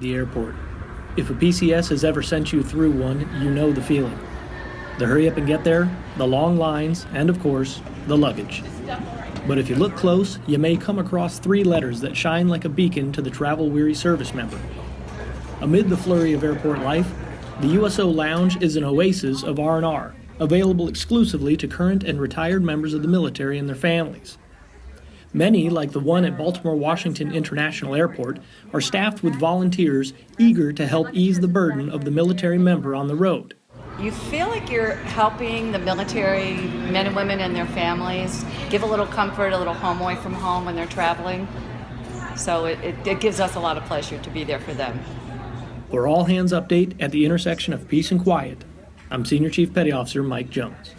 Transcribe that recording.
the airport. If a PCS has ever sent you through one, you know the feeling. The hurry up and get there, the long lines, and of course, the luggage. But if you look close, you may come across three letters that shine like a beacon to the travel weary service member. Amid the flurry of airport life, the USO Lounge is an oasis of R&R, available exclusively to current and retired members of the military and their families. Many, like the one at Baltimore Washington International Airport, are staffed with volunteers eager to help ease the burden of the military member on the road. You feel like you're helping the military men and women and their families give a little comfort, a little home away from home when they're traveling. So it, it, it gives us a lot of pleasure to be there for them. For all hands update at the intersection of peace and quiet, I'm Senior Chief Petty Officer Mike Jones.